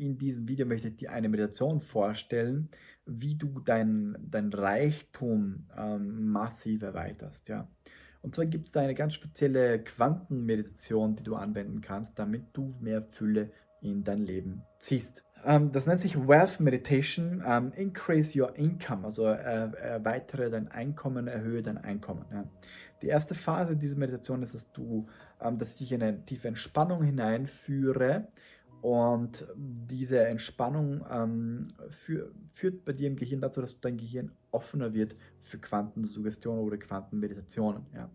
In diesem Video möchte ich dir eine Meditation vorstellen, wie du dein, dein Reichtum ähm, massiv erweiterst. Ja? Und zwar gibt es da eine ganz spezielle Quantenmeditation, die du anwenden kannst, damit du mehr Fülle in dein Leben ziehst. Ähm, das nennt sich Wealth Meditation, ähm, Increase Your Income, also äh, erweitere dein Einkommen, erhöhe dein Einkommen. Ja. Die erste Phase dieser Meditation ist, dass, du, ähm, dass ich dich in eine tiefe Entspannung hineinführe und diese Entspannung ähm, für, führt bei dir im Gehirn dazu, dass dein Gehirn offener wird für Quantensuggestion oder Quantenmeditationen. Ja.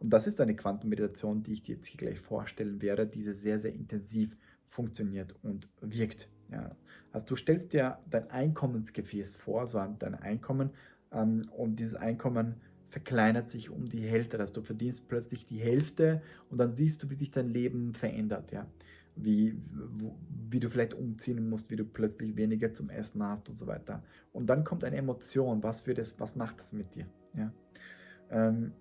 Und das ist eine Quantenmeditation, die ich dir jetzt hier gleich vorstellen werde, die sehr, sehr intensiv funktioniert und wirkt. Ja. Also du stellst dir dein Einkommensgefäß vor, so dein Einkommen, ähm, und dieses Einkommen verkleinert sich um die Hälfte. Also du verdienst plötzlich die Hälfte und dann siehst du, wie sich dein Leben verändert. Ja wie, wie du vielleicht umziehen musst, wie du plötzlich weniger zum Essen hast und so weiter. Und dann kommt eine Emotion, was, für das, was macht das mit dir? Ja? Ähm,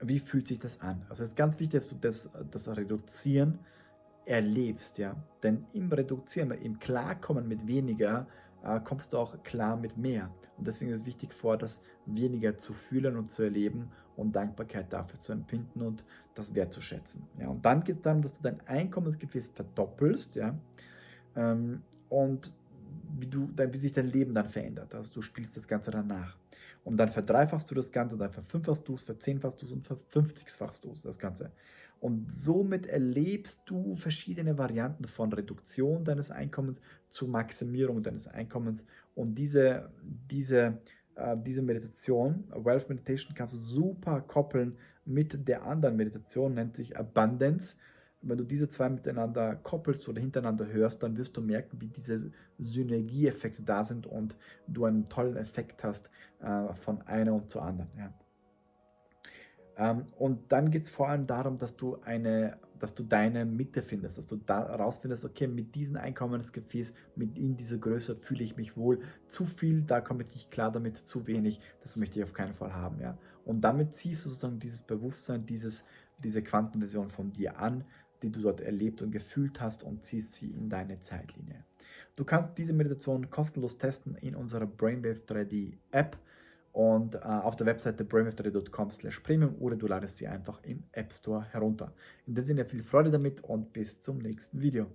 wie fühlt sich das an? Also es ist ganz wichtig, dass du das, das Reduzieren erlebst, ja. Denn im Reduzieren, im Klarkommen mit weniger, äh, kommst du auch klar mit mehr. Und deswegen ist es wichtig vor, das weniger zu fühlen und zu erleben und Dankbarkeit dafür zu empfinden und das wertzuschätzen. Ja, und dann geht es darum, dass du dein Einkommensgefäß verdoppelst ja, ähm, und wie, du, wie sich dein Leben dann verändert. Also du spielst das Ganze danach. Und dann verdreifachst du das Ganze, dann verfünffachst du es, verzehnfachst du es und verfünfzigfachst du es, das Ganze. Und somit erlebst du verschiedene Varianten von Reduktion deines Einkommens zu Maximierung deines Einkommens. Und diese, diese, äh, diese Meditation, Wealth Meditation, kannst du super koppeln mit der anderen Meditation, nennt sich Abundance. Wenn du diese zwei miteinander koppelst oder hintereinander hörst, dann wirst du merken, wie diese Synergieeffekte da sind und du einen tollen Effekt hast äh, von einer und zur anderen. Ja. Ähm, und dann geht es vor allem darum, dass du, eine, dass du deine Mitte findest, dass du da rausfindest, okay, mit diesem Einkommensgefäß, mit in dieser Größe fühle ich mich wohl. Zu viel, da komme ich nicht klar damit, zu wenig, das möchte ich auf keinen Fall haben. Ja? Und damit ziehst du sozusagen dieses Bewusstsein, dieses, diese Quantenversion von dir an, die du dort erlebt und gefühlt hast und ziehst sie in deine Zeitlinie. Du kannst diese Meditation kostenlos testen in unserer Brainwave 3D App und äh, auf der Webseite brainwave3.com slash premium oder du ladest sie einfach im App Store herunter. In diesem Sinne viel Freude damit und bis zum nächsten Video.